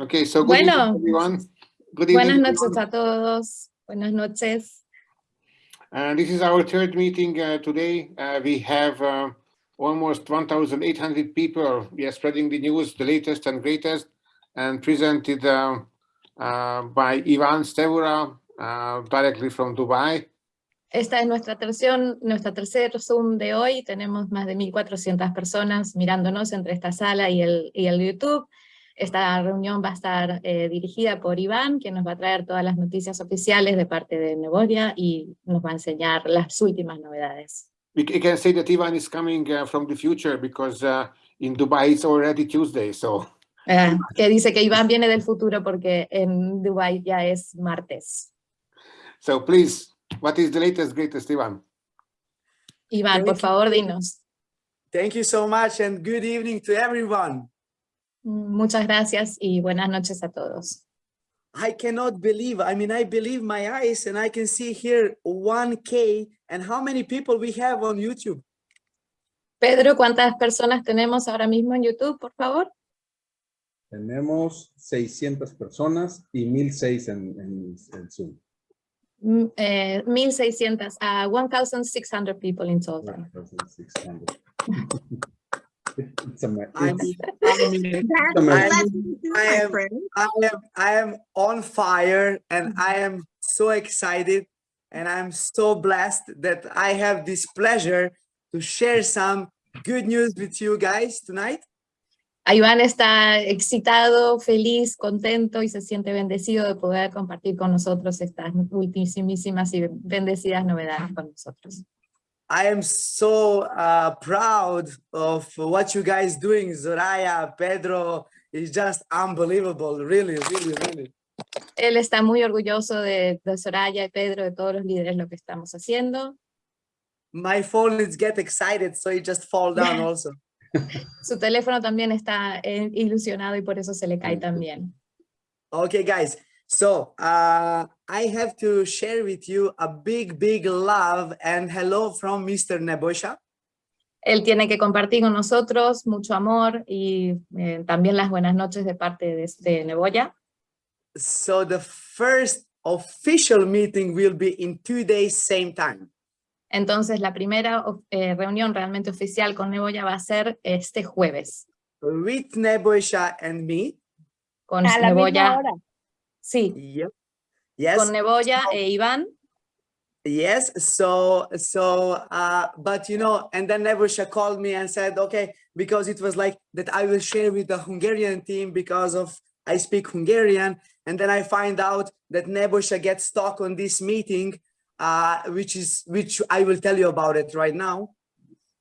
Okay, so good Bueno, evening, everyone. Good Buenas evening, noches everyone. a todos. Buenas noches. Uh, this is our third meeting uh, today. Uh, we have uh, almost 1,800 people. We are spreading the news, the latest and greatest, and presented uh, uh, by Ivan Stevura uh, directly from Dubai. Esta es nuestra terción, nuestra tercer Zoom de hoy. Tenemos más de 1.400 personas mirándonos entre esta sala y el, y el YouTube. Esta reunión va a estar eh, dirigida por Iván, quien nos va a traer todas las noticias oficiales de parte de Nevoria y nos va a enseñar las últimas novedades. We can say that Ivan is coming uh, from the future because uh, in Dubai it's already Tuesday. So Ah, que dice que Iván viene del futuro porque en Dubái ya es martes. So please, what is the latest, greatest, Ivan? Iván, por favor, dinos. Thank you so much and good evening to everyone. Muchas gracias y buenas noches a todos. I cannot believe, I mean, I believe my eyes and I can see here 1K and how many people we have on YouTube. Pedro, ¿cuántas personas tenemos ahora mismo en YouTube, por favor? Tenemos 600 personas y 1006 en, en, en Zoom. Mm, eh, 1,600, a 1,600 people in total. 1,600. It's I mean, I mean, it's I amazing. am, I am, I am, I am on fire and mm-hmm. I am so excited and I'm so blessed that I have this pleasure to share some good news with you guys tonight. Iván está excitado, feliz, contento y se siente bendecido de poder compartir con nosotros estas ultimísimas y bendecidas novedades con nosotros. I am so uh, proud of what you guys doing, Zoraya, Pedro. It's just unbelievable, really, really, really. Él está muy orgulloso de, de Soraya y Pedro, de todos los líderes, lo que estamos haciendo. My phone is get excited, so it just fall down also. Su teléfono también está eh, ilusionado y por eso se le cae también. Okay, guys. So uh, I have to share with you a big, big love and hello from Mr. Nebosha. Él tiene que compartir con nosotros mucho amor y eh, también las buenas noches de parte de, de Neboya. So the first official meeting will be in two days, same time. Entonces la primera eh, reunión realmente oficial con Neboya va a ser este jueves. With Nebosha and me. Con A la misma Neboya, hora. Sí, Yep. Yes. con Neboya e Iván. Yes, so so uh but you know, and then Nebusha called me and said, okay, because it was like that I will share with the Hungarian team because of I speak Hungarian, and then I find out that Nebusha gets stuck on this meeting, uh, which is which I will tell you about it right now.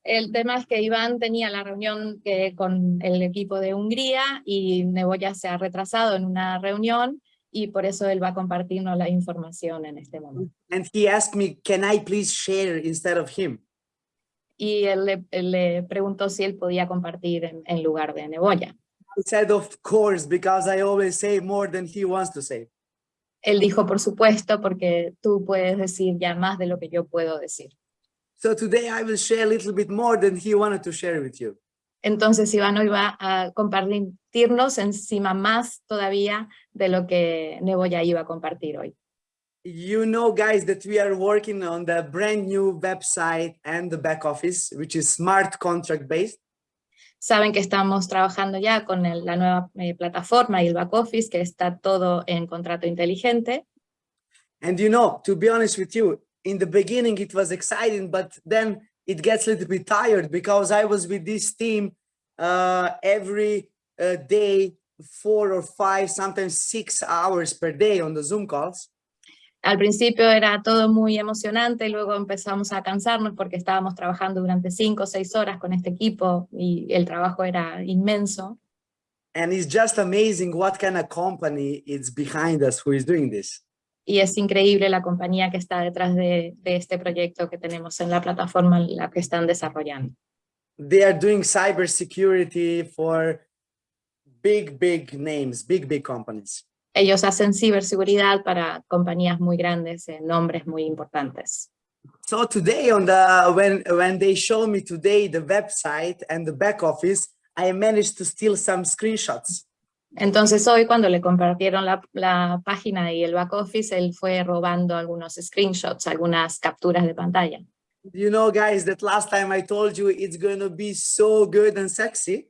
El tema es que Iván tenía la reunión que- con el equipo de Hungría y Neboya se ha retrasado en una reunión y por eso él va a compartirnos la información en este momento. And he asked me, can I please share instead of him? Y él le, él le preguntó si él podía compartir en, en lugar de Neboya. I said, of course, because I always say more than he wants to say. Él dijo, por supuesto, porque tú puedes decir ya más de lo que yo puedo decir. So today I will share a little bit more than he wanted to share with you. Entonces Iván hoy va a compartirnos encima más todavía de lo que Neboya iba a compartir hoy. You know, guys, that we are working on the brand new website and the back office, which is smart contract based. Saben que estamos trabajando ya con el- la nueva eh, plataforma y el back office, que está todo en contrato inteligente. And you know, to be honest with you, in the beginning it was exciting, but then it gets a little bit tired because I was with this team uh, every uh, day, four or five, sometimes six hours per day on the Zoom calls. Al principio era todo muy emocionante, y luego empezamos a cansarnos porque estábamos trabajando durante cinco o seis horas con este equipo y el trabajo era inmenso. And it's just amazing what kind of company is behind us who is doing this. Y es increíble la compañía que está detrás de, de este proyecto que tenemos en la plataforma en la que están desarrollando. They are doing cybersecurity for big, big names, big, big companies. Ellos hacen ciberseguridad para compañías muy grandes, en nombres muy importantes. So today on the, when, when they show me today the website and the back office, I managed to steal some screenshots. Entonces hoy cuando le compartieron la, la página y el back office, él fue robando algunos screenshots, algunas capturas de pantalla. You know, guys, that last time I told you it's going to be so good and sexy.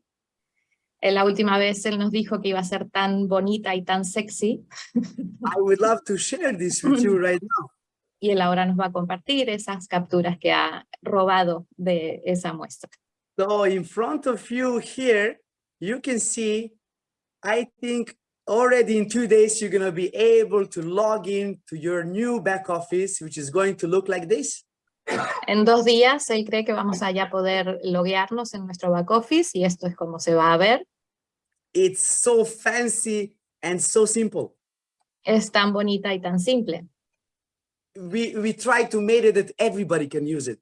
Eh, La última vez él nos dijo que iba a ser tan bonita y tan sexy, I would love to share this with you right now. y él ahora nos va a compartir esas capturas que ha robado de esa muestra. So in front of you here, you can see, I think already in two days, you're going to be able to log in to your new back office, which is going to look like this. En dos días él cree que vamos a ya poder loguearnos en nuestro back office y esto es como se va a ver. It's so fancy and so simple. Es tan bonita y tan simple. We, we try to make it that everybody can use it.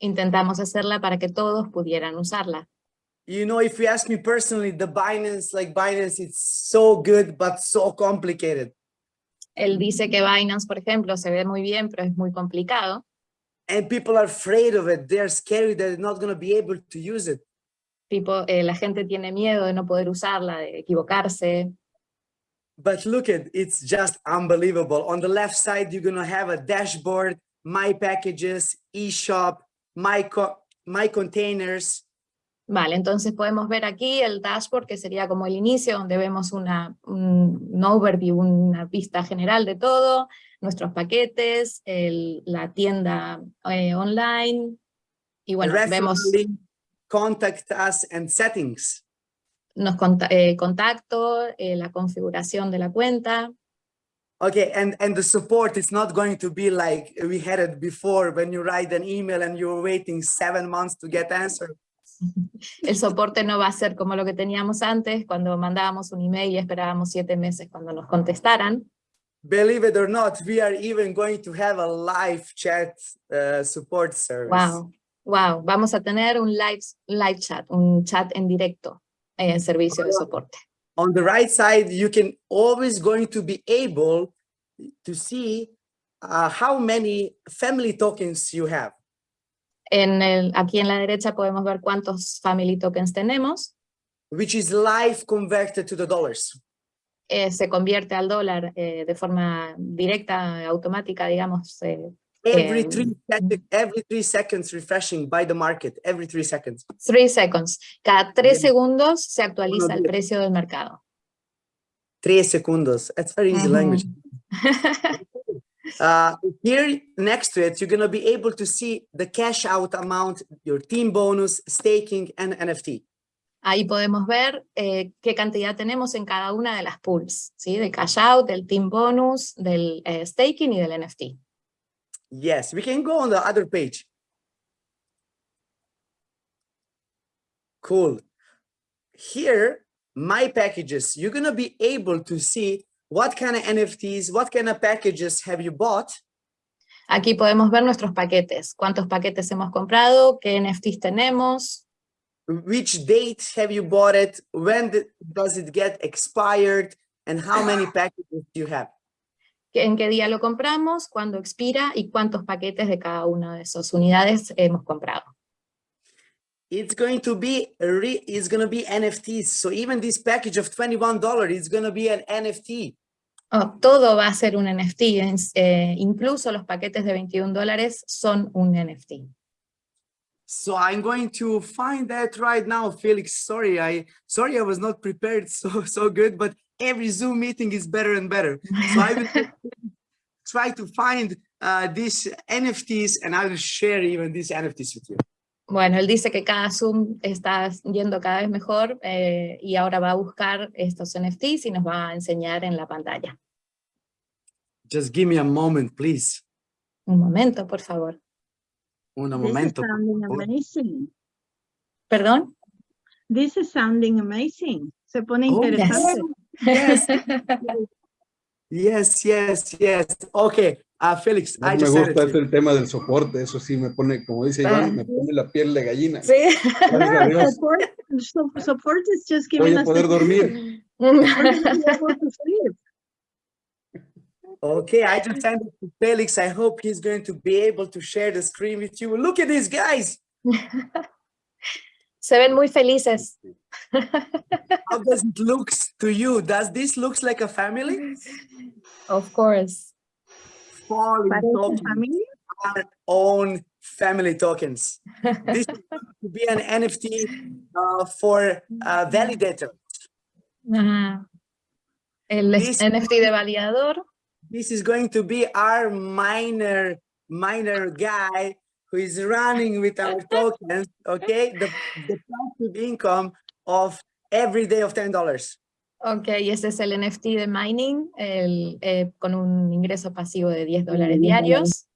Intentamos hacerla para que todos pudieran usarla. You know, if you ask me personally, the Binance, like Binance, it's so good, but so complicated. Él dice que Binance, por ejemplo, se ve muy bien, pero es muy complicado. And people are afraid of it. They're scared that they're not going to be able to use it. Tipo, eh, la gente tiene miedo de no poder usarla, de equivocarse. But look at, it's just unbelievable. On the left side, you're gonna have a dashboard, my packages, eShop, my, co my containers. Vale, entonces podemos ver aquí el dashboard, que sería como el inicio, donde vemos una, un, overview, una vista general de todo, nuestros paquetes, el- la tienda eh, online, y bueno, vemos contact us and settings. nos conta- eh, contacto, eh, la configuración de la cuenta, Okay, and, and the support is not going to be like we had it before when you write an email and you're waiting seven months to get answer. el soporte no va a ser como lo que teníamos antes, cuando mandábamos un email y esperábamos siete meses cuando nos contestaran. Believe it or not, we are even going to have a live chat uh, support service. Wow, wow, vamos a tener un live, live chat, un chat en directo en servicio de soporte. on the right side, you can always going to be able to see uh, how many family tokens you have. En el, aquí en la derecha podemos ver cuántos family tokens tenemos. which is live converted to the dollars. eh, se convierte al dólar eh, de forma directa, automática, digamos, eh, Every Um, three, every three seconds refreshing by the market, every three seconds. three seconds. Cada tres segundos se actualiza el precio del mercado. Tres segundos. That's very easy Ujú. language. Uh, here next to it, you're going to be able to see the cash out amount, your team bonus, staking, and NFT. Ahí podemos ver eh, qué cantidad tenemos en cada una de las pools, ¿sí? del cash out, del team bonus, del eh, staking y del NFT. Yes, we can go on the other page. Cool. Here, my packages, you're gonna be able to see what kind of NFTs, what kind of packages have you bought, Aquí podemos ver nuestros paquetes, cuántos paquetes hemos comprado, qué NFTs tenemos, which date have you bought it, when does it get expired, and how many packages do you have. en qué día lo compramos, cuándo expira y cuántos paquetes de cada una de esas unidades hemos comprado. It's going to be, re- it's gonna be NFTs. So even this package of $21 is gonna be an NFT. Oh, todo va a ser un NFT, eh, incluso los paquetes de 21 dólares son un NFT. So I'm going to find that right now, Felix. Sorry, I sorry I was not prepared so so good, but every Zoom meeting is better and better. So I will try to find uh, these NFTs and I will share even these NFTs with you. Bueno, él dice que cada Zoom está yendo cada vez mejor eh, y ahora va a buscar estos NFTs y nos va a enseñar en la pantalla. Just give me a moment, please. Un momento, por favor. Un This is momento. amazing. ¿Perdón? This is sounding amazing. Se pone Oh, yes. interesante. Yes, yes, yes, yes. Okay, uh, Felix, No I me just said gusta it. el tema del soporte, eso sí me pone, como dice Iván, me pone la piel de gallina. Sí. Gracias a Dios, Support, so- support is just giving voy a us poder the dormir. support is to be able to sleep. Okay, I just sent it to Felix. I hope he's going to be able to share the screen with you. Look at these guys. Se ven muy felices. How does it looks to you? Does this looks like a family? Of course. Falling tokens, our own family tokens. This is going to be an NFT uh, for uh, validator. Ajá. El This- NFT de validador. This is going to be our miner, miner guy who is running with our tokens, okay? The, the passive income of every day of $10. Ok, y ese es el NFT de mining, el, eh, con un ingreso pasivo de 10 dólares diarios.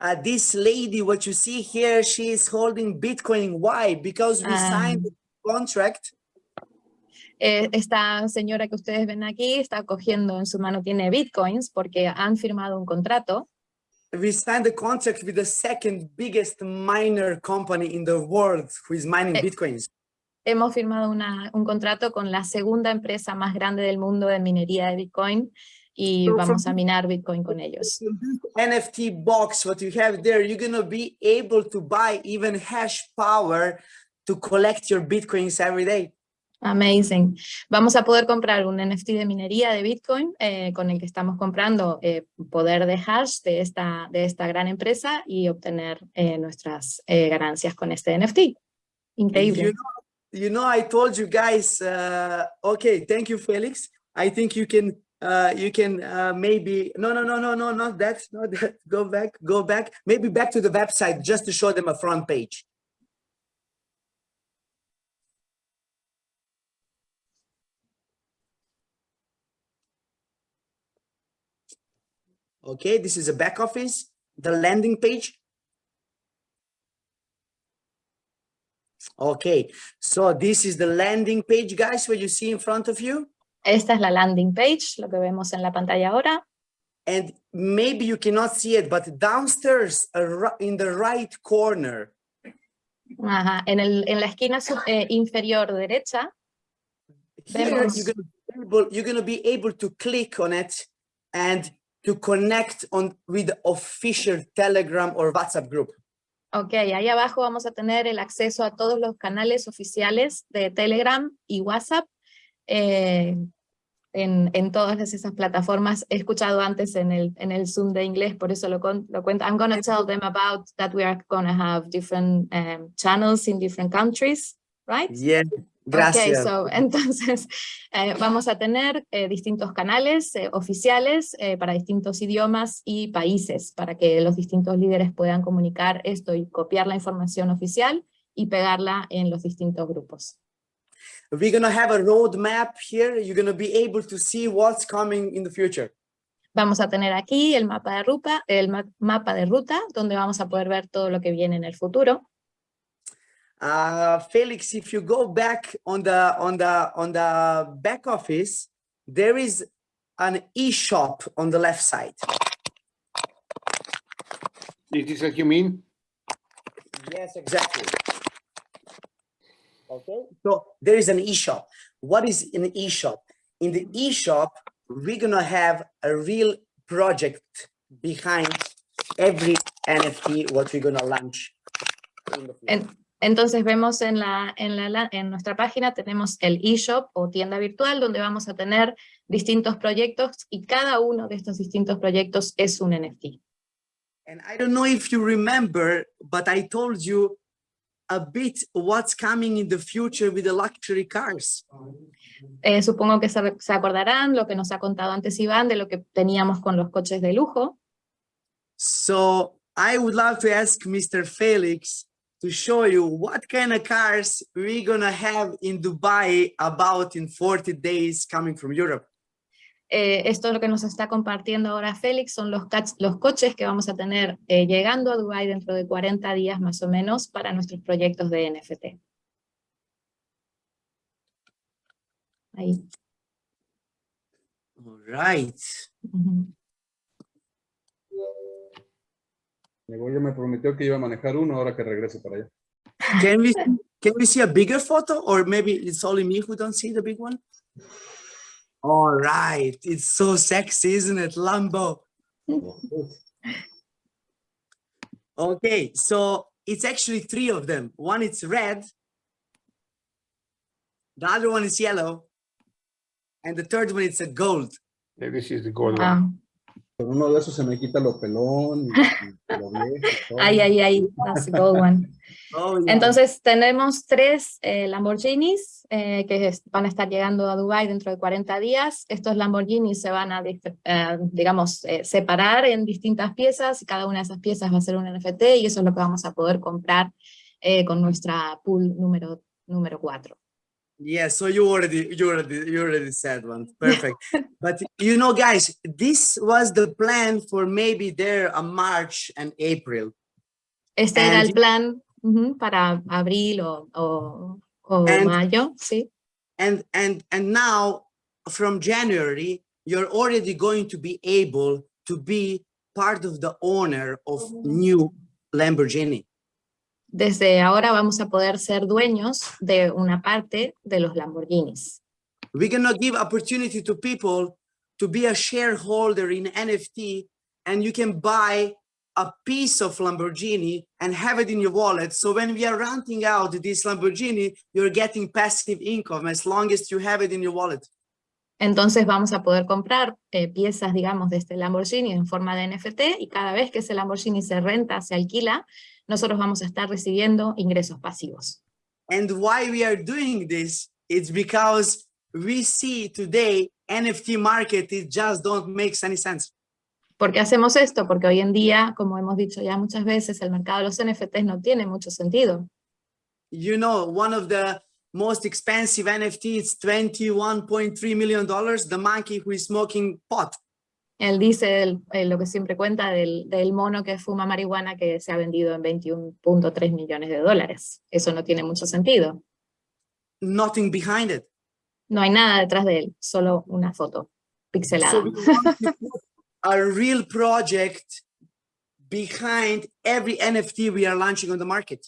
Uh, this lady, what you see here, she is holding Bitcoin. Why? Because we signed the contract Eh, esta señora que ustedes ven aquí está cogiendo en su mano, tiene bitcoins porque han firmado un contrato. we signed the contract with the second biggest miner company in the world who is mining Eh, bitcoins. Hemos firmado una- un contrato con la segunda empresa más grande del mundo de minería de bitcoin y So vamos a minar bitcoin con ellos. NFT box, what you have there, you're gonna be able to buy even hash power to collect your bitcoins every day. Amazing. Vamos a poder comprar un NFT de minería de Bitcoin eh, con el que estamos comprando eh, poder de hash de esta, de esta gran empresa y obtener eh, nuestras eh, ganancias con este NFT. Increíble. You know, I told you guys. Uh, okay, thank you, Felix. I think you can. Uh, you can uh, maybe no, no, no, no, no, not that, not that. Go back, go back. Maybe back to the website just to show them a front page. Okay, this is a back office, the landing page. Okay, so this is the landing page, guys, what you see in front of you. Esta es la landing page, lo que vemos en la pantalla ahora. And maybe you cannot see it, but downstairs in the right corner, Ajá, En, el, en la esquina eh, inferior derecha here Vemos. you're gonna, able, you're gonna be able to click on it and to connect on with the official Telegram or WhatsApp group. Ok, ahí abajo vamos a tener el acceso a todos los canales oficiales de Telegram y WhatsApp eh, en, todas esas plataformas. He escuchado antes en el, en el Zoom de inglés, por eso lo, cuento. I'm gonna tell them about that we are gonna have different um, channels in different countries, right? Yeah, Gracias. so, entonces eh, vamos a tener eh, distintos canales eh, oficiales eh, para distintos idiomas y países, para que los distintos líderes puedan comunicar esto y copiar la información oficial y pegarla en los distintos grupos. We're gonna have a roadmap here. You're gonna be able to see what's coming in the future. Vamos a tener aquí el mapa de ruta, el ma- mapa de ruta, donde vamos a poder ver todo lo que viene en el futuro. Uh, Felix, if you go back on the on the on the back office, there is an e-shop on the left side. Is this what you mean? Yes, exactly. Okay, so there is an e-shop. What is an e-shop? In the e-shop, we're gonna have a real project behind every NFT what we're gonna launch. in the future. En- entonces vemos en, la, en, la, en nuestra página tenemos el eShop o tienda virtual donde vamos a tener distintos proyectos y cada uno de estos distintos proyectos es un NFT. And I don't know if you remember, but I told you a bit what's coming in the future with the luxury cars. Eh, supongo que se, se acordarán lo que nos ha contado antes Iván de lo que teníamos con los coches de lujo. So I would love to ask Mr. Felix to show you what kind of cars we're gonna have in Dubai about in 40 days coming from Europe. Eh, esto lo que nos está compartiendo ahora Félix son los, los coches que vamos a tener eh, llegando a Dubái dentro de 40 días más o menos para nuestros proyectos de NFT. Ahí. All right. Ya me prometió que iba a manejar uno ahora que regrese para allá. Can we can we see a bigger photo or maybe it's only me who don't see the big one? All right. It's so sexy, isn't it, Lambo? Okay, so it's actually three of them. One is red. The other one is yellow. And the third one is a gold. Yeah, This is the gold one. Con uno de esos se me quita lo pelón. y- y lo viejo todo. Ay, ay, ay, that's the gold one. Oh, yeah. Entonces tenemos tres eh, Lamborghinis eh, que es- van a estar llegando a Dubai dentro de 40 días. Estos Lamborghinis se van a, eh, digamos, eh, separar en distintas piezas y cada una de esas piezas va a ser un NFT y eso es lo que vamos a poder comprar eh, con nuestra pool número, número 4. Yeah, so you already you already you already said one. Perfect. but you know, guys, this was the plan for maybe there a March and April. Este era el And- plan ujú, para abril o, o, o And- mayo, ¿sí? And and and now from January, you're already going to be able to be part of the owner of new Lamborghini. Desde ahora vamos a poder ser dueños de una parte de los Lamborghinis. We're gonna give opportunity to people to be a shareholder in NFT and you can buy a piece of Lamborghini and have it in your wallet. So when we are renting out this Lamborghini, you're getting passive income as long as you have it in your wallet. Entonces vamos a poder comprar eh, piezas, digamos, de este Lamborghini en forma de NFT y cada vez que ese Lamborghini se renta, se alquila, nosotros vamos a estar recibiendo ingresos pasivos. And why we are doing this, it's because we see today NFT market, it just don't make any sense. ¿Por qué hacemos esto? Porque hoy en día, como hemos dicho ya muchas veces, el mercado de los NFTs no tiene mucho sentido. you know, one of the most expensive NFT is $21.3 million, the monkey who is smoking pot. Él dice el- eh, lo que siempre cuenta del, del mono que fuma marihuana que se ha vendido en 21.3 millones de dólares. Eso no tiene mucho sentido. Nothing behind it. No hay nada detrás de él, solo una foto pixelada. So a real project behind every NFT we are launching on the market.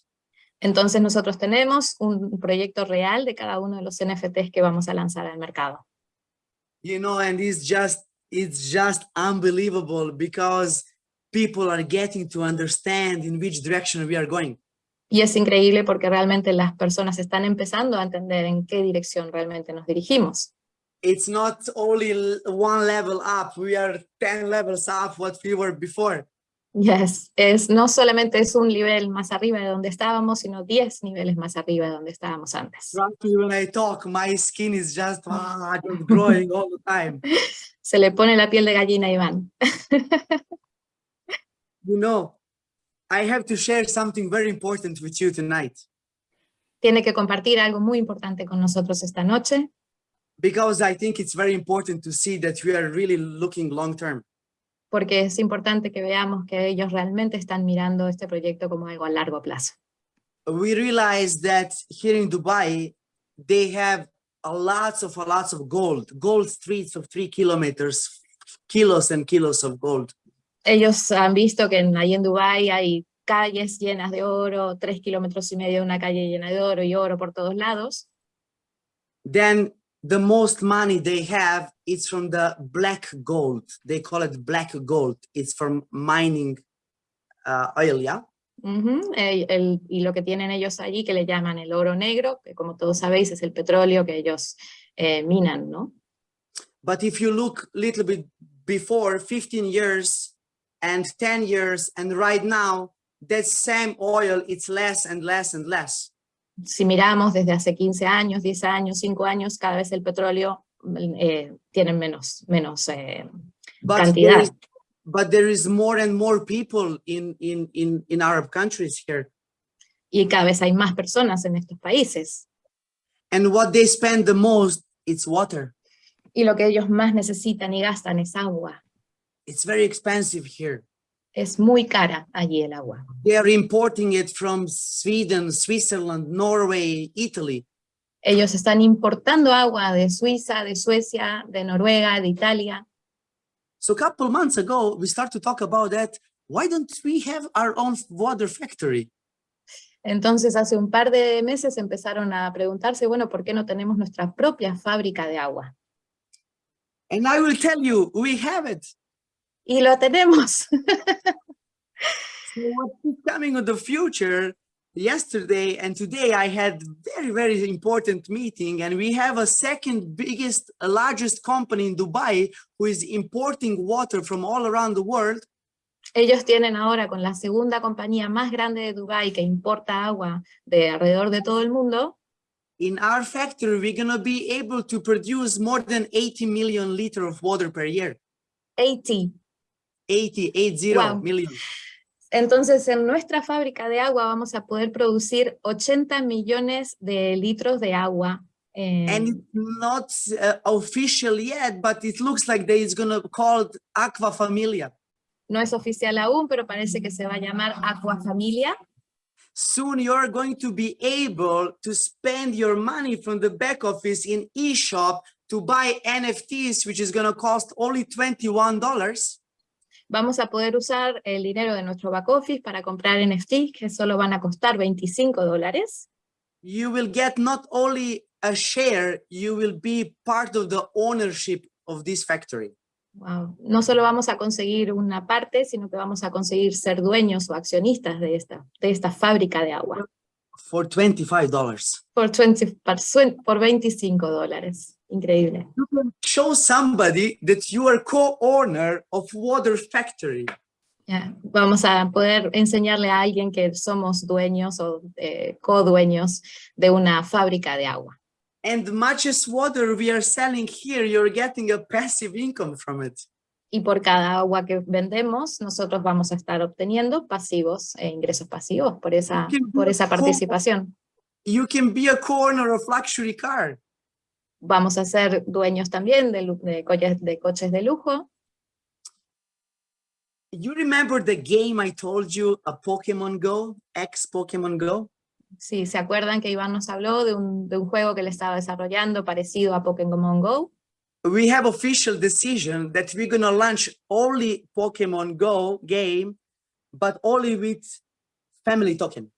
Entonces nosotros tenemos un proyecto real de cada uno de los NFTs que vamos a lanzar al mercado. You know, and it's just, it's just unbelievable because people are getting to understand in which direction we are going. Y es increíble porque realmente las personas están empezando a entender en qué dirección realmente nos dirigimos. It's not only one level up, we are 10 levels up what we were before. Yes, es, no solamente es un nivel más arriba de donde estábamos, sino 10 niveles más arriba de donde estábamos antes. Trust me when I talk, my skin is just, just growing all the time. Se le pone la piel de gallina Iván. You know, I have to share something very important with you tonight Tiene que compartir algo muy importante con nosotros esta noche, because I think it's very important to see that we are really looking long term. Porque es importante que veamos que ellos realmente están mirando este proyecto como algo a largo plazo. We realize that here in Dubai, they have a lots of a lots of gold, gold streets of three kilometers, kilos and kilos of gold. Ellos han visto que en, ahí en Dubái hay calles llenas de oro, tres kilómetros y medio de una calle llena de oro y oro por todos lados. then the most money they have is from the black gold. They call it black gold. It's from mining uh, oil, yeah? Ujú, el- el- y lo que tienen ellos allí que le llaman el oro negro, que como todos sabéis es el petróleo que ellos eh, minan, ¿no? But if you look a little bit before 15 years and 10 years and right now, that same oil, it's less and less and less. Si miramos desde hace 15 años, 10 años, 5 años, cada vez el petróleo eh, tiene menos, menos eh, But there, cantidad. is, but there is more and more people in, in, in, in Arab countries here. y cada vez hay más personas en estos países. And what they spend the most, it's water. Y lo que ellos más necesitan y gastan es agua. It's very expensive here. Es muy cara allí el agua. They are importing it from Sweden, Switzerland, Norway, Italy. Ellos están importando agua de Suiza, de Suecia, de Noruega, de Italia. So a couple months ago, we start to talk about that. Why don't we have our own water factory? Entonces hace un par de meses empezaron a preguntarse, bueno, ¿por qué no tenemos nuestra propia fábrica de agua? And I will tell you, we have it. Y lo tenemos. So what is coming in the future, yesterday and today I had very, very important meeting and we have a second biggest, largest company in Dubai who is importing water from all around the world. Ellos tienen ahora con la segunda compañía más grande de Dubái que importa agua de alrededor de todo el mundo. In our factory, we're gonna be able to produce more than 80 million liters of water per year. 80. 80, 80 Wow. million. Entonces, en nuestra fábrica de agua vamos a poder producir 80 millones de litros de agua. eh, And it's not uh, official yet, but it looks like they is gonna called Aqua Familia. no es oficial aún, pero parece que se va a llamar Aqua Familia. soon you're going to be able to spend your money from the back office in eShop to buy NFTs, which is going to cost only $21. Vamos a poder usar el dinero de nuestro back office para comprar NFTs que solo van a costar 25 dólares. You will get not only a share, you will be part of the ownership of this factory. Wow. No solo vamos a conseguir una parte, sino que vamos a conseguir ser dueños o accionistas de esta, de esta fábrica de agua For $25. For 20 por cuen- por 25 dólares. Increíble. You can show somebody that you are co-owner of water factory. Yeah. Vamos a poder enseñarle a alguien que somos dueños o eh, co-dueños de una fábrica de agua. And much as water we are selling here, you're getting a passive income from it. Y por cada agua que vendemos, nosotros vamos a estar obteniendo pasivos e ingresos pasivos por esa, por esa participación. You can be a co-owner of luxury car. Vamos a ser dueños también de, de coches, de coches de lujo. You remember the game I told you, a Pokemon Go, ex Pokemon Go? Si se acuerdan que Iván nos habló de un, de un juego que le estaba desarrollando parecido a Pokémon Go, We have official decision that we're gonna launch only Pokemon Go game, but only with family token.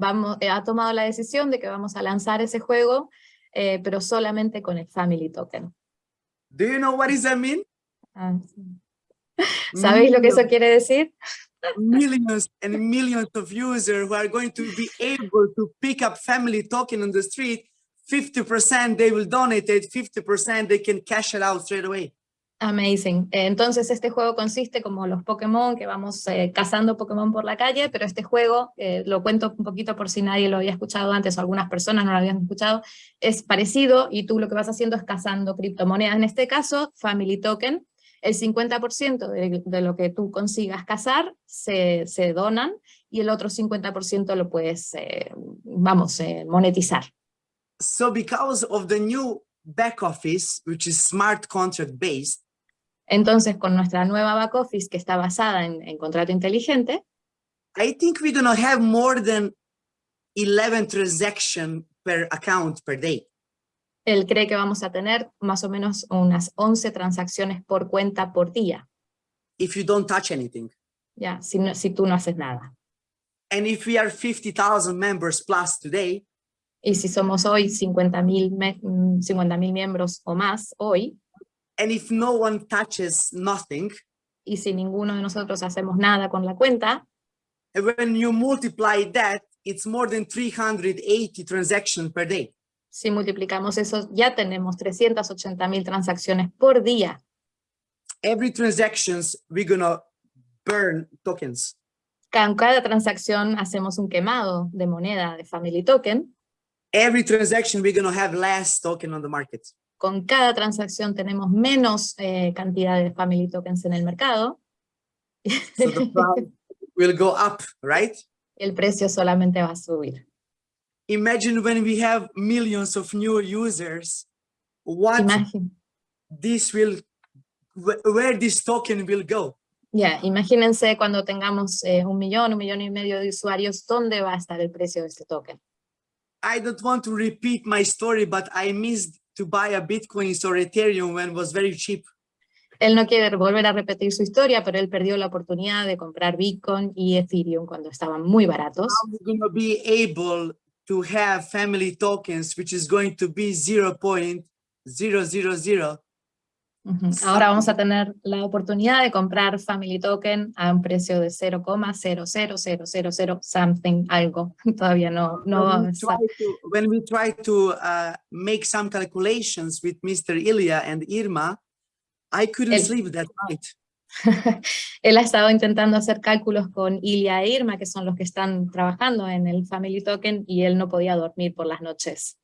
vamos, eh, ha tomado la decisión de que vamos a lanzar ese juego, eh, pero solamente con el Family Token. Do you know what does that mean? Ah, sí. ¿Sabéis lo que eso quiere decir? millions and millions of users who are going to be able to pick up family token on the street 50% they will donate it 50% they can cash it out straight away Amazing. Eh, Entonces este juego consiste como los Pokémon, que vamos eh, cazando Pokémon por la calle, pero este juego, eh, lo cuento un poquito por si nadie lo había escuchado antes o algunas personas no lo habían escuchado, es parecido y tú lo que vas haciendo es cazando criptomonedas. En este caso, Family Token, el 50% de, lo que tú consigas cazar se, se donan y el otro 50% lo puedes, eh, vamos, monetizar. So because of the new back office which is smart contract based Entonces, con nuestra nueva back office que está basada en, en contrato inteligente, i think we're going to have more than 11 transactions per account per day. Él cree que vamos a tener más o menos unas 11 transacciones por cuenta por día, if you don't touch anything. Ya, si, no- si tú no haces nada. and if we are 50,000 members plus today Y si somos hoy 50.000 me- mm, 50.000 miembros o más hoy, and if no one touches nothing y si ninguno de nosotros hacemos nada con la cuenta, And when you multiply that, it's more than 380 transactions per day. si multiplicamos eso, ya tenemos 380.000 transacciones por día. Every transactions, we're gonna burn tokens. Con cada transacción hacemos un quemado de moneda de Family Token. Every transaction, we're gonna have less token on the market. Con cada transacción tenemos menos eh, cantidad de Family Tokens en el mercado. So the price will go up, right? el precio solamente va a subir. Imagine when we have millions of new users, what Imagin- this will, wh- where this token will go. ya, imagínense cuando tengamos eh, un millón, un millón y medio de usuarios, ¿dónde va a estar el precio de este token? I don't want to repeat my story, but I missed to buy a Bitcoin or Ethereum when it was very cheap. Él no quiere volver a repetir su historia, pero él perdió la oportunidad de comprar Bitcoin y Ethereum cuando estaban muy baratos. we're going to be able to have family tokens, which is going to be 0.000 Ujú. Ahora vamos a tener la oportunidad de comprar Family Token a un precio de 0,00000 something, algo. Todavía no, no when, we try to, when we try to uh, make some calculations with Mr. Ilya and Irma, I couldn't El- sleep that night. Él ha estado intentando hacer cálculos con Ilia e Irma, que son los que están trabajando en el Family Token, y él no podía dormir por las noches.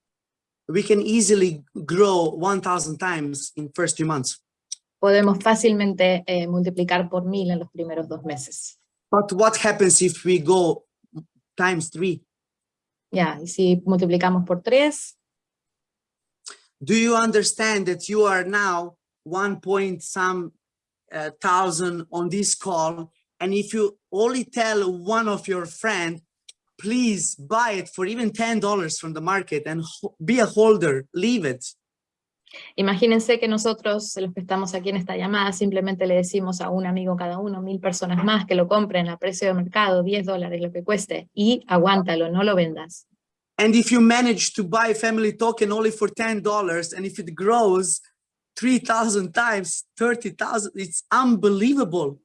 We can easily grow 1,000 times in first few months. Podemos fácilmente eh, multiplicar por mil en los primeros dos meses. But what happens if we go times three? Yeah, y si multiplicamos por tres, Do you understand that you are now one point some uh, thousand on this call? And if you only tell one of your friend, please buy it for even $10 from the market and be a holder, leave it. imagínense que nosotros, los que estamos aquí en esta llamada, simplemente le decimos a un amigo cada uno, mil personas más, que lo compren a precio de mercado, 10 dólares, lo que cueste, y aguántalo, no lo vendas. And if you manage to buy a family token only for $10 and if it grows 3,000 times, 30,000, it's unbelievable.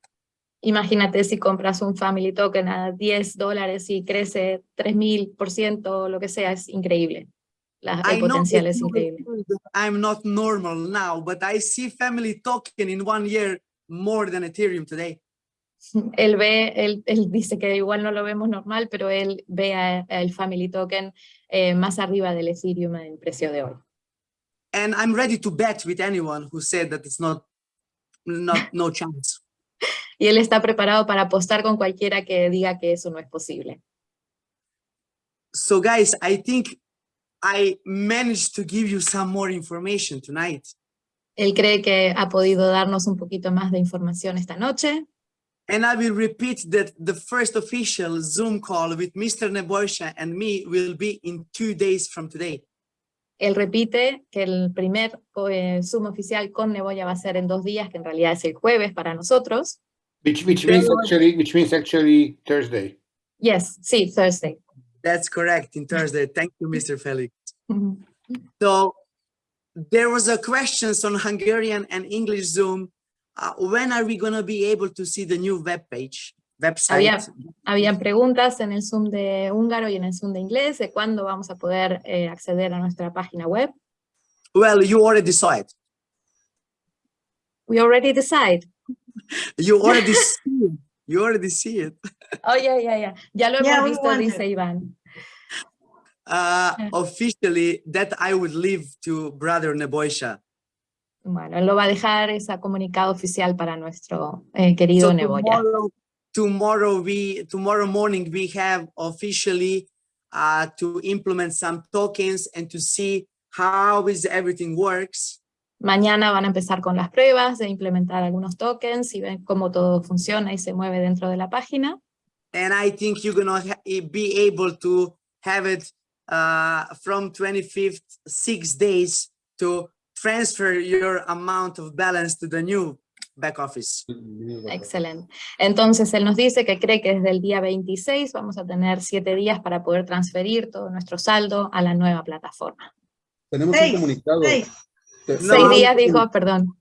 Imagínate si compras un Family Token a 10 dólares y crece 3000%, lo que sea, es increíble. La, el I potencial es increíble. I'm not normal now, but I see family token in one year more than Ethereum today. Él ve, él, él dice que igual no lo vemos normal, pero él ve a- a el Family Token eh, más arriba del Ethereum en el precio de hoy. And I'm ready to bet with anyone who said that it's not, not no chance. Y él está preparado para apostar con cualquiera que diga que eso no es posible. So guys, I think I managed to give you some more information tonight. Él cree que ha podido darnos un poquito más de información esta noche. And I will repeat that the first official Zoom call with Mr. Neboisha and me will be in two days from today. Él repite que el primer eh, Zoom oficial con Neboya va a ser en dos días, que en realidad es el jueves para nosotros. Which, which means actually, which means actually Thursday. Yes, see Thursday. That's correct, in Thursday. Thank you, Mr. Felix. Ujú. So there was a questions on Hungarian and English Zoom. Uh, when are we going to be able to see the new web page, website? Había, habían preguntas en el Zoom de húngaro y en el Zoom de inglés de cuándo vamos a poder eh, acceder a nuestra página web. Well, you already saw it. We already decide. You already see it. You already see it. Oh, yeah, yeah, yeah. Ya lo Yeah, we visto, want dice. Iván. Uh, officially, that I would leave to brother Neboisha. Bueno, él lo va a dejar ese comunicado oficial para nuestro eh, querido So Neboya. tomorrow, tomorrow we tomorrow morning we have officially uh, to implement some tokens and to see how is everything works. Mañana van a empezar con las pruebas de implementar algunos tokens y ven cómo todo funciona y se mueve dentro de la página. And I think you're gonna eh, be able to have it uh, from 25th, six days to transfer your amount of balance to the new back office. Excelente. Entonces él nos dice que cree que desde el día 26 vamos a tener siete días para poder transferir todo nuestro saldo a la nueva plataforma. Tenemos Seis, un comunicado. seis. Te- No, Seis días dijo, perdón.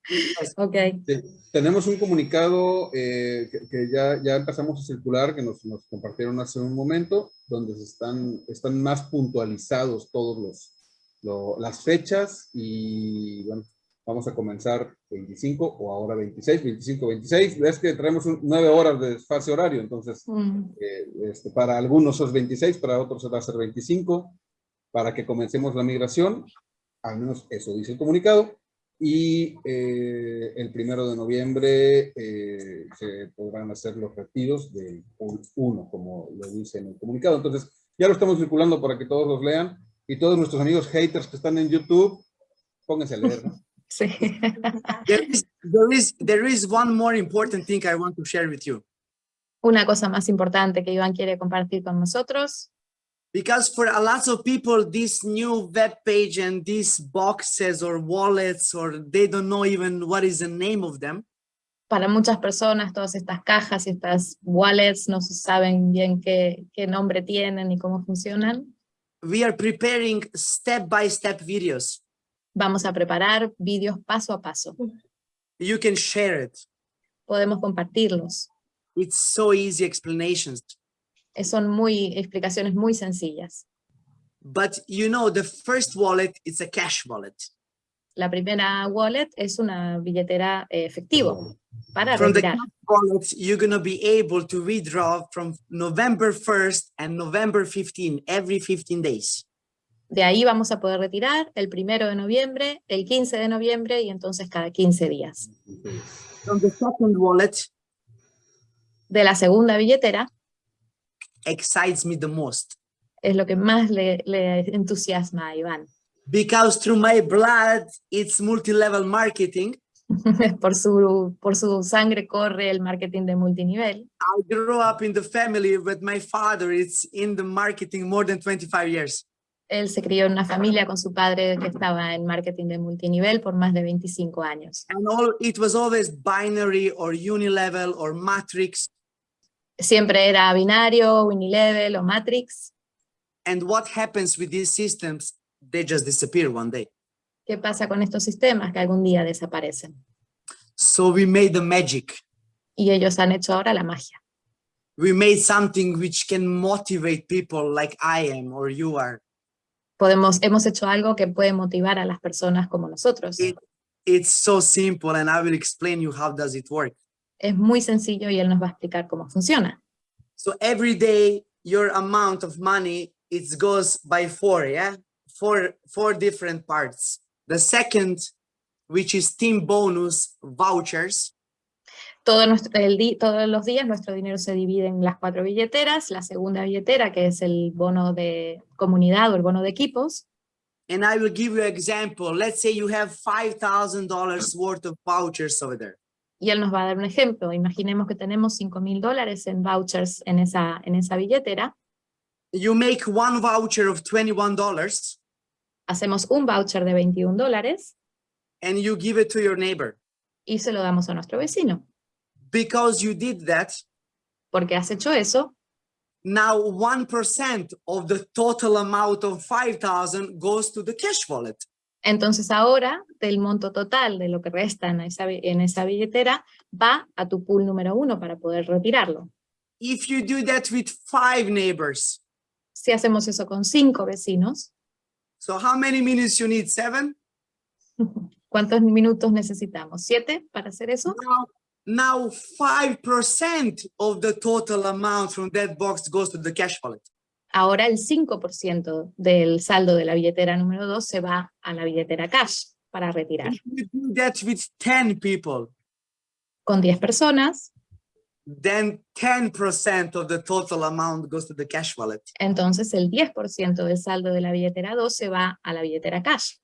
Ok. te- Tenemos un comunicado eh, que, que ya, ya empezamos a circular, que nos, nos compartieron hace un momento, donde están, están más puntualizados todos los, lo- las fechas y bueno, vamos a comenzar 25 o ahora 26, 25, 26. Es que traemos un- nueve horas de desfase horario, entonces Mm, eh, este, para algunos es 26, para otros va a ser 25, para que comencemos la migración, al menos eso dice el comunicado, y eh, el primero de noviembre eh, se podrán hacer los retiros del pool 1, como lo dice en el comunicado. Entonces, ya lo estamos circulando para que todos los lean, y todos nuestros amigos haters que están en YouTube, pónganse a leer, ¿no? Sí. There is, there is, there is one more important thing I want to share with you. Una cosa más importante que Iván quiere compartir con nosotros, Because for a lot of people, this new web page and these boxes or wallets, or they don't know even what is the name of them. para muchas personas todas estas cajas y estas wallets no se saben bien qué, qué nombre tienen ni cómo funcionan. We are preparing step-by-step videos. Vamos a preparar vídeos paso a paso. You can share it. Podemos compartirlos. It's so easy explanations. Son muy, explicaciones muy sencillas. But you know, the first wallet is a cash wallet. La primera wallet es una billetera eh, efectivo para From the retirar. cash wallet, you're gonna be able to withdraw from November 1st and November 15, every 15 days. De ahí vamos a poder retirar el primero de noviembre, el 15 de noviembre y entonces cada 15 días. From the second wallet De la segunda billetera excites me the most es lo que más le, le entusiasma a Iván. because through my blood, it's multi-level marketing. por, su, por su sangre corre el marketing de multinivel. I grew up in the family with my father. It's in the marketing more than 25 years. Él se crió en una familia con su padre que estaba en marketing de multinivel por más de 25 años. And all it was always binary or unilevel or matrix. Siempre era binario, Unilevel o Matrix. And what happens with these systems? They just disappear one day. ¿Qué pasa con estos sistemas que algún día desaparecen? So we made the magic. Y ellos han hecho ahora la magia. We made something which can motivate people like I am or you are. Podemos, hemos hecho algo que puede motivar a las personas como nosotros. It- It's so simple and I will explain you how does it work. Es muy sencillo y él nos va a explicar cómo funciona. So every day your amount of money it goes by four, yeah? Four, four different parts. The second, which is team bonus vouchers. Todo nuestro, el todos los días nuestro dinero se divide en las cuatro billeteras. La segunda billetera, que es el bono de comunidad o el bono de equipos. And I will give you an example. Let's say you have $5,000 worth of vouchers over there. Y él nos va a dar un ejemplo. Imaginemos que tenemos 5 mil dólares en vouchers en esa, en esa billetera. You make one voucher of $21 Hacemos un voucher de 21 dólares and you give it to your neighbor. y se lo damos a nuestro vecino. Because you did that, Porque has hecho eso, now 1% of the total amount of 5,000 goes to the cash wallet. Entonces ahora del monto total de lo que resta en esa, bi- en esa billetera va a tu pool número uno para poder retirarlo. If you do that with five neighbors, Si hacemos eso con cinco vecinos, so how many minutes you need? Seven? ¿cuántos minutos necesitamos? ¿Siete para hacer eso? Now, now 5% of the total amount from that box goes to the cash wallet. Ahora el 5% del saldo de la billetera número 2 se va a la billetera cash para retirar. With 10 people, Con 10 personas, then 10% of the total amount goes to the cash wallet. entonces el 10% del saldo de la billetera 2 se va a la billetera cash.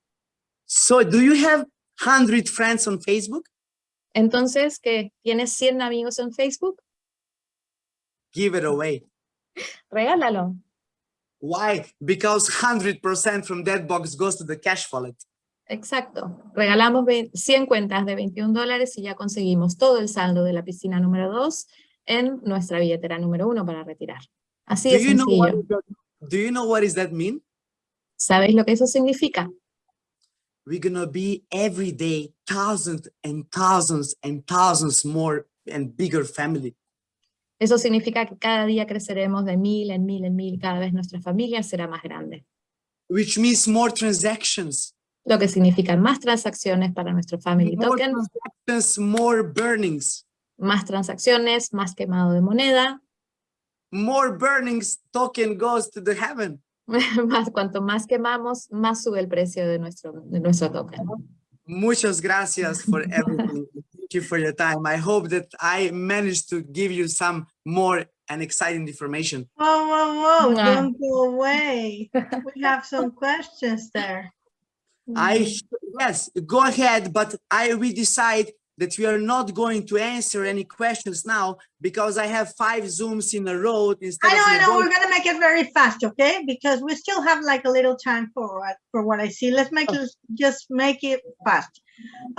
So do you have 100 friends on Facebook? Entonces, ¿qué? ¿Tienes 100 amigos en Facebook? Give it away. Regálalo. Why? Because 100% from that box goes to the cash wallet. Exacto. Regalamos ve- 100 cuentas de 21 dólares y ya conseguimos todo el saldo de la piscina número 2 en nuestra billetera número 1 para retirar. Así Do de you know what sencillo. do you know what does that mean? ¿Sabéis lo que eso significa? We're gonna be every day thousands and thousands and thousands more and bigger family. Eso significa que cada día creceremos de mil en mil en mil, cada vez nuestra familia será más grande. which means more transactions, Lo que significa más transacciones para nuestro Family more Token, transactions, more burnings, más transacciones, más quemado de moneda, more burnings, token goes to the heaven. más, cuanto más quemamos, más sube el precio de nuestro, de nuestro token. Muchas gracias for everything. Thank you for your time. I hope that I managed to give you some more and exciting information. Whoa, whoa, whoa, Mwah. don't go away. We have some questions there. I yes, go ahead, but I we decide that we are not going to answer any questions now because I have five zooms in a row instead I know, of I know, we're gonna make it very fast, okay? Because we still have like a little time for what, for what I see. Let's make it, just make it fast.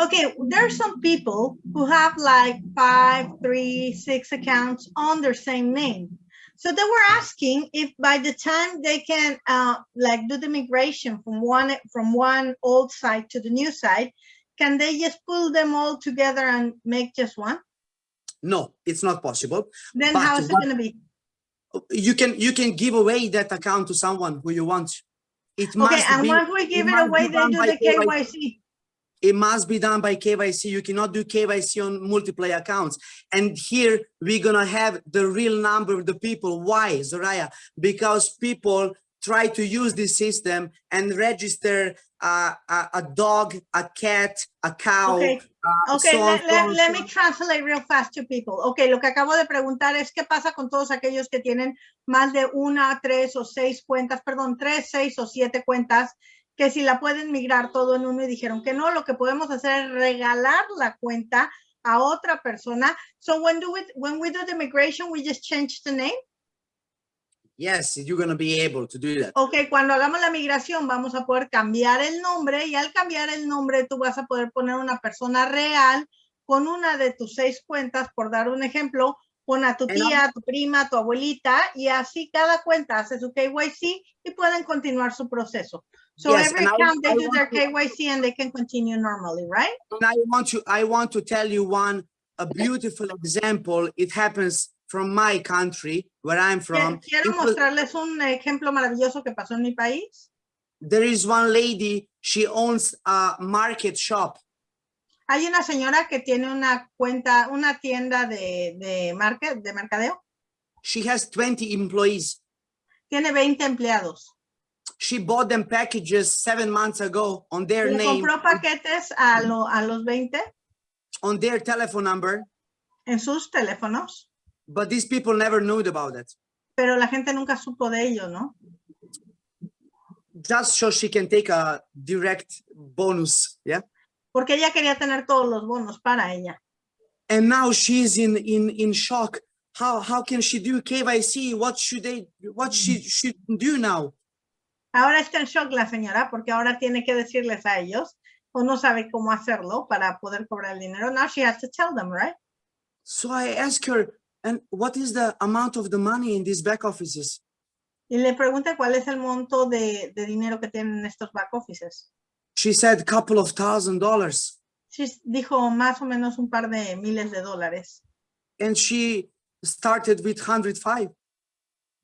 Okay, there are some people who have like five, three, six accounts on their same name. So they were asking if by the time they can uh, like do the migration from one from one old site to the new site, can they just pull them all together and make just one? No, it's not possible. Then But how is it gonna be? You can you can give away that account to someone who you want. It Okay, must and be once we give it be away, they done do by the KYC. it must be done by KYC. You cannot do KYC on multiplayer accounts. And here we're gonna have the real number of the people. Why, Zoraya? Because people try to use this system and register uh, a, a dog, a cat, a cow. Okay, uh, Okay, so let, let, me translate real fast to people. Okay, lo que acabo de preguntar es qué pasa con todos aquellos que tienen más de una, tres o seis cuentas, perdón, tres, seis o siete cuentas, que si la pueden migrar todo en uno y dijeron que no, lo que podemos hacer es regalar la cuenta a otra persona. So when do we, when we do the migration, we just change the name? Yes, you're gonna be able to do that. Ok, cuando hagamos la migración vamos a poder cambiar el nombre y al cambiar el nombre tú vas a poder poner una persona real con una de tus seis cuentas, por dar un ejemplo, pon a tu tía, a tu prima, a tu abuelita y así cada cuenta hace su KYC y pueden continuar su proceso. So Yes, every account they do their to- KYC and they can continue normally, right? And I want to I want to tell you one a beautiful example. It happens from my country where I'm from. Quiero mostrarles un ejemplo maravilloso que pasó en mi país. there is one lady, she owns a market shop. Hay una señora que tiene una cuenta, una tienda de, de, market, de mercadeo. She has 20 employees. tiene 20 empleados. She bought them packages seven months ago on their Le name, compró paquetes a, lo- a los 20 on their telephone number, en sus teléfonos, but these people never knew about it. pero la gente nunca supo de ello, ¿no? Just so she can take a direct bonus, yeah? Porque ella quería tener todos los bonos para ella. And now she's in in in shock. How how can she do KYC? What should they what she should do now? Ahora está en shock la señora porque ahora tiene que decirles a ellos o no sabe cómo hacerlo para poder cobrar el dinero. Now she has to tell them, right? So I ask her, and what is the amount of the money in these back offices? Y le pregunta cuál es el monto de, de dinero que tienen estos back offices. She said a couple of thousand dollars. Sí, dijo más o menos un par de miles de dólares. And she started with 105.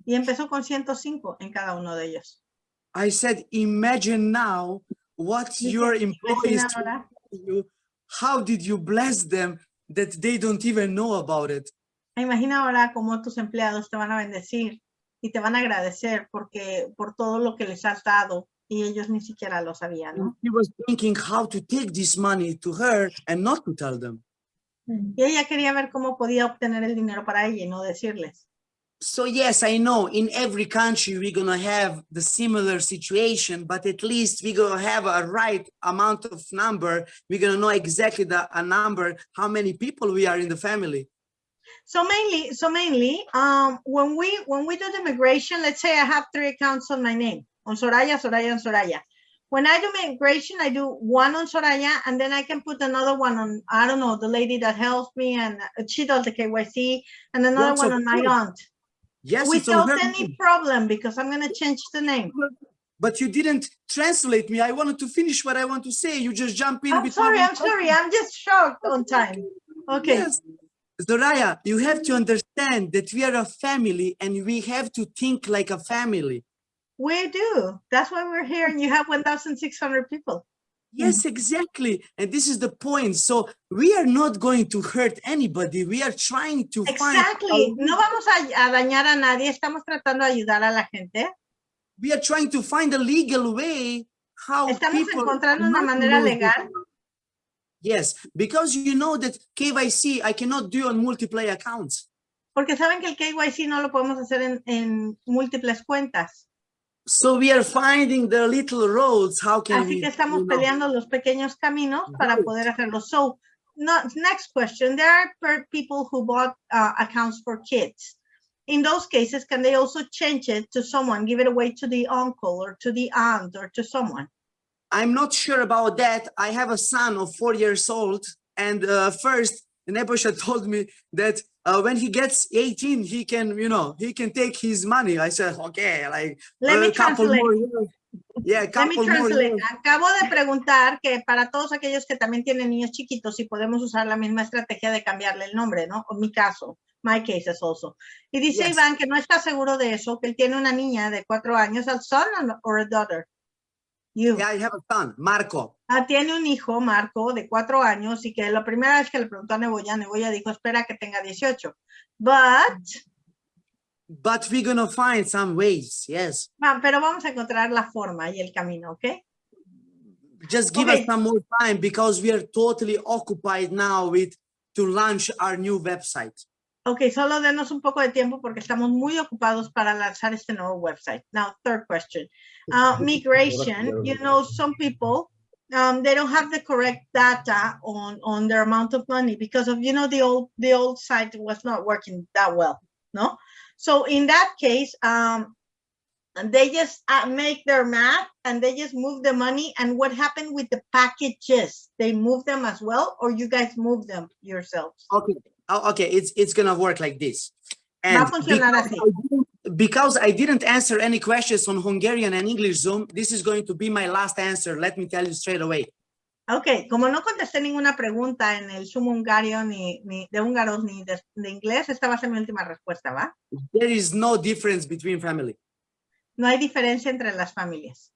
Y empezó con 105 en cada uno de ellos. I said, imagine now what Dije, your "Imagina employees you. How did you bless them that they don't even know about it? Imagina ahora cómo tus empleados te van a bendecir y te van a agradecer porque por todo lo que les has dado y ellos ni siquiera lo sabían, ¿no? She was thinking how to take this money to her and not to tell them. Y ella quería ver cómo podía obtener el dinero para ella y no decirles. So yes, I know in every country we're gonna have the similar situation, but at least we're gonna have a right amount of number. We're gonna know exactly the a number, how many people we are in the family. So mainly, so mainly, um, when we when we do the migration, let's say I have three accounts on my name, on Soraya, Soraya, and Soraya. When I do migration, I do one on Soraya, and then I can put another one on, I don't know, the lady that helps me, and uh, she does the KYC, and another one on my aunt. Yes, Without any problem, because I'm gonna change the name. but you didn't translate me. I wanted to finish what I want to say. You just jump in. I'm sorry, I'm sorry, I'm just shocked on time. Okay, Yes. Zoraya, you have to understand that we are a family and we have to think like a family. we do. That's why we're here, and you have 1,600 people. Yes, exactly. And this is the point. So we are not going to hurt anybody. We are trying to find, Exactly. a- No vamos a, dañar a nadie, estamos tratando de ayudar a la gente. we are trying to find a legal way how Estamos people encontrando una manera legal. Yes, because you know that KYC I cannot do on multiple accounts. Porque saben que el KYC no lo podemos hacer en, en múltiples cuentas. So we are finding the little roads. How can Así we? que estamos you know, peleando los pequeños caminos para poder hacerlo. So, no, next question. There are per- people who bought uh, accounts for kids. In those cases, can they also change it to someone, give it away to the uncle or to the aunt or to someone? I'm not sure about that. I have a son of four years old, and uh, first, Nebusha told me that uh, when he gets 18, he can, you know, he can take his money. I said, okay, like Let a me couple translate. more years. Yeah, a Let me couple translate. Acabo de preguntar que para todos aquellos que también tienen niños chiquitos, si podemos usar la misma estrategia de cambiarle el nombre, ¿no? O mi caso, my case is also. Y dice Yes. Iván que no está seguro de eso, que él tiene una niña de cuatro años, a son or a daughter. You. Yeah, I have a son, Marco. Ah, tiene un hijo, Marco, de cuatro años, y que la primera vez que le preguntó a Neboya, Neboya dijo, espera que tenga 18. But, But we're gonna find some ways, yes. pero vamos a encontrar la forma y el camino, ¿ok? Just give Okay. us some more time because we are totally occupied now with to launch our new website. Ok, solo denos un poco de tiempo porque estamos muy ocupados para lanzar este nuevo website. Now, third question. Uh, migration, you know, some people, um, they don't have the correct data on, on their amount of money because of, you know, the old, the old site was not working that well, no? So in that case, um, they just uh, make their math and they just move the money. And what happened with the packages? They move them as well, or you guys move them yourselves? Okay, oh, okay, it's it's gonna work like this. And because. I didn't- because I didn't answer any questions on Hungarian and English Zoom, this is going to be my last answer. Let me tell you straight away. Ok, como no contesté ninguna pregunta en el Zoom hungario ni, ni de húngaros ni de, de inglés, esta va a ser mi última respuesta, ¿va? There is no difference between family. No hay diferencia entre las familias.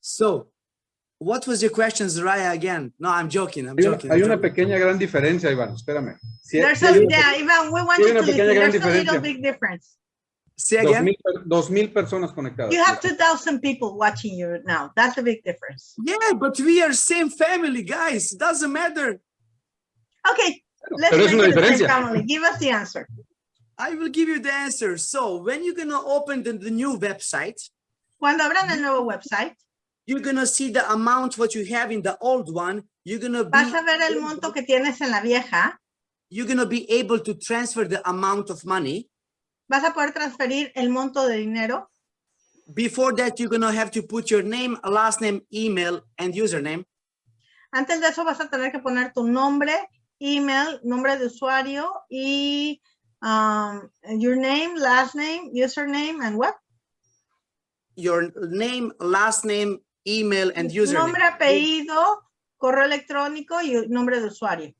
So, what was your question, Zaraya, again? No, I'm joking, I'm Hay joking. I'm hay una joking. pequeña gran diferencia, Iván, espérame. Sí, There's sí a, hay una yeah, Ivan, we want you una to listen. pequeña gran There's a little diferencia. big difference. Say again? mil, per- dos mil personas conectadas. You have 2,000 people watching you now. That's a big difference. Yeah, but we are same family, guys. Doesn't matter. Okay, let's pero es make una it same diferencia. family. Give us the answer. I will give you the answer. So when you're gonna open the, the new website, Cuando abran el nuevo website, you're gonna see the amount what you have in the old one. You're gonna be vas a ver el monto que tienes en la vieja. you're gonna be able to transfer the amount of money. Vas a poder transferir el monto de dinero. Before that, you're gonna have to put your name, last name, email, and username. Antes de eso vas a tener que poner tu nombre, email, nombre de usuario y um, your name, last name, username, and what? Your name, last name, email, and username. Nombre, apellido, correo electrónico y nombre de usuario.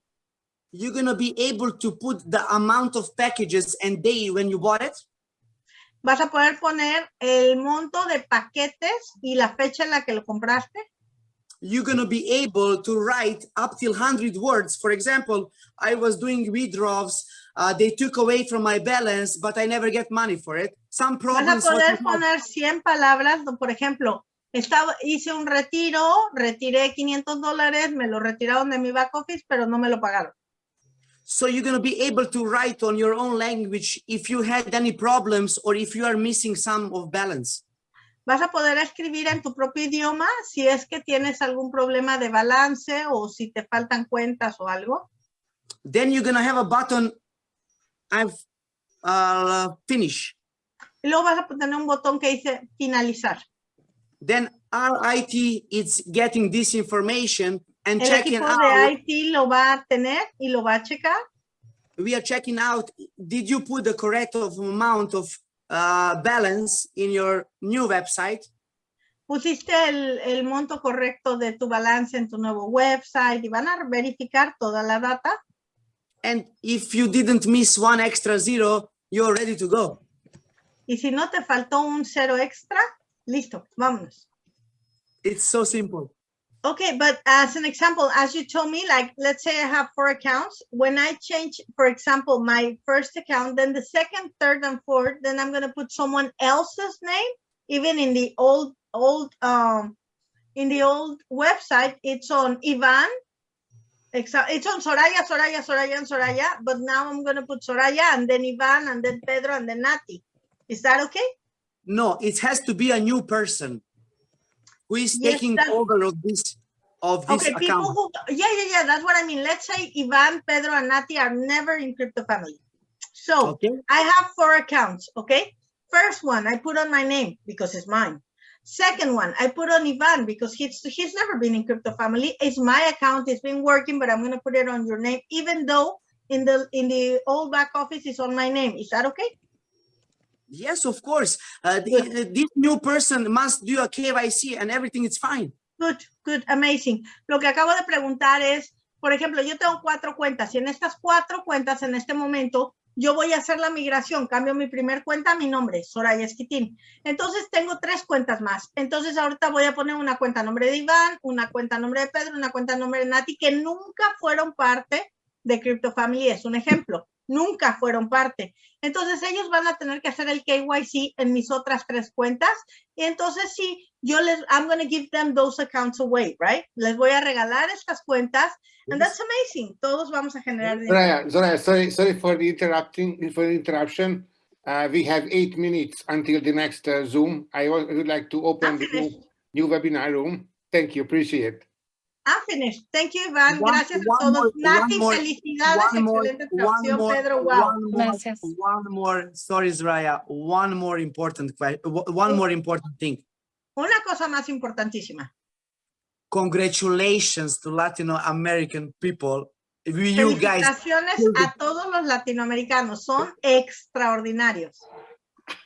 You're gonna be able to put the amount of packages and day when you bought it. Vas a poder poner el monto de paquetes y la fecha en la que lo compraste. you're going to be able to write up till 100 words. For example, I was doing withdrawals. Uh, they took away from my balance, but I never get money for it. Some problems. Vas a poder poner 100 palabras, por ejemplo, estaba, hice un retiro, retiré 500 dólares, me lo retiraron de mi back office, pero no me lo pagaron. So you're going to be able to write on your own language if you had any problems or if you are missing some of balance. Vas a poder escribir en tu propio idioma si es que tienes algún problema de balance o si te faltan cuentas o algo. Then you're going to have a button, I've uh, finished. Y luego vas a tener un botón que dice finalizar. Then our IT is getting this information and El checking equipo out. de IT lo va a tener y lo va a checar. we are checking out, did you put the correct amount of uh, balance in your new website? Pusiste el, el monto correcto de tu balance en tu nuevo website y van a verificar toda la data. And if you didn't miss one extra zero, you're ready to go. Y si no te faltó un cero extra, listo, vámonos. It's so simple. Okay, but as an example, as you told me, like, let's say I have four accounts. When I change, for example, my first account, then the second, third, and fourth, then I'm gonna put someone else's name, even in the old, old, um, in the old website, it's on Ivan. It's on Soraya, Soraya, Soraya, and Soraya, but now I'm gonna put Soraya and then Ivan and then Pedro and then Nati. Is that okay? No, it has to be a new person who is Yes, taking over of this of this Okay, people account. who, yeah, yeah, yeah, that's what I mean. Let's say Ivan, Pedro, and Nati are never in crypto family. So Okay. I have four accounts, okay? First one, I put on my name because it's mine. Second one, I put on Ivan because he's he's never been in crypto family. It's my account, it's been working, but I'm gonna put it on your name, even though in the in the old back office it's on my name. Is that okay? Yes, of course. Uh, the, uh, this new person must do a KYC and everything is fine. Good, good, amazing. Lo que acabo de preguntar es, por ejemplo, yo tengo cuatro cuentas y en estas cuatro cuentas en este momento yo voy a hacer la migración, cambio mi primer cuenta, mi nombre, Soraya Esquitín. Entonces tengo tres cuentas más. Entonces ahorita voy a poner una cuenta a nombre de Iván, una cuenta a nombre de Pedro, una cuenta a nombre de Nati, que nunca fueron parte de Crypto Family. Es un ejemplo, nunca fueron parte. Entonces ellos van a tener que hacer el KYC en mis otras tres cuentas. Y entonces sí, yo les, I'm going to give them those accounts away, right? Les voy a regalar estas cuentas. And that's amazing. Todos vamos a generar dinero. Soraya, sorry, sorry for the interrupting, for the interruption. Uh, we have eight minutes until the next uh, Zoom. I would like to open the new, new webinar room. Thank you, appreciate. I'm finished. Thank you, Iván. One- Gracias a todos. more- Nati, one more- felicidades. one more, Excelente one more, Pedro. Wow. one more, Gracias. one more, sorry, Zraya, one more important question, one more important thing. Una cosa más importantísima. Congratulations to Latino American people. You guys, Felicitaciones a todos los latinoamericanos. Son extraordinarios.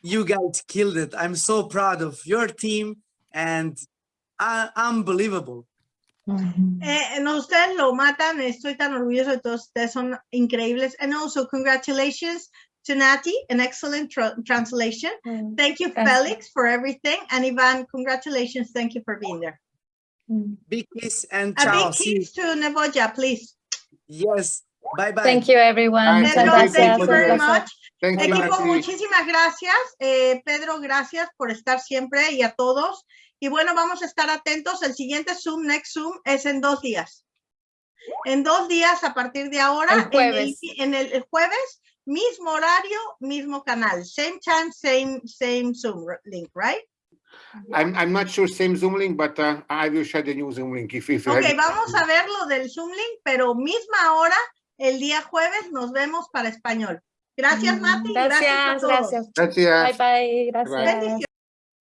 you guys killed it. I'm so proud of your team and uh, unbelievable. Eh, no, ustedes lo matan. Estoy tan orgulloso de todos ustedes. Son increíbles. And also, congratulations to Nati, an excellent tra- translation. Thank you, Gracias. Felix, for everything. And Ivan, congratulations. Thank you for being there. Big kiss and A ciao. big you. kiss to Neboja, please. Yes. Bye bye. Thank you, everyone. Bye. Pedro, Thank you, thank you very much. Thank you, Equipo, Nati. muchísimas gracias. Eh, Pedro, gracias por estar siempre y a todos. Y bueno, vamos a estar atentos. El siguiente Zoom, next Zoom, es en dos días. En dos días a partir de ahora. El en jueves. En el, el jueves, mismo horario, mismo canal. Same time, same, same Zoom link, right? I'm, I'm not sure same Zoom link, but uh, I will share the new Zoom link if, if you Ok, have- vamos a ver lo del Zoom link, pero misma hora, el día jueves, nos vemos para español. Gracias, Mati. Gracias, a Gracias, todos. gracias. Gracias. Bye, bye. Gracias. Bendiciones.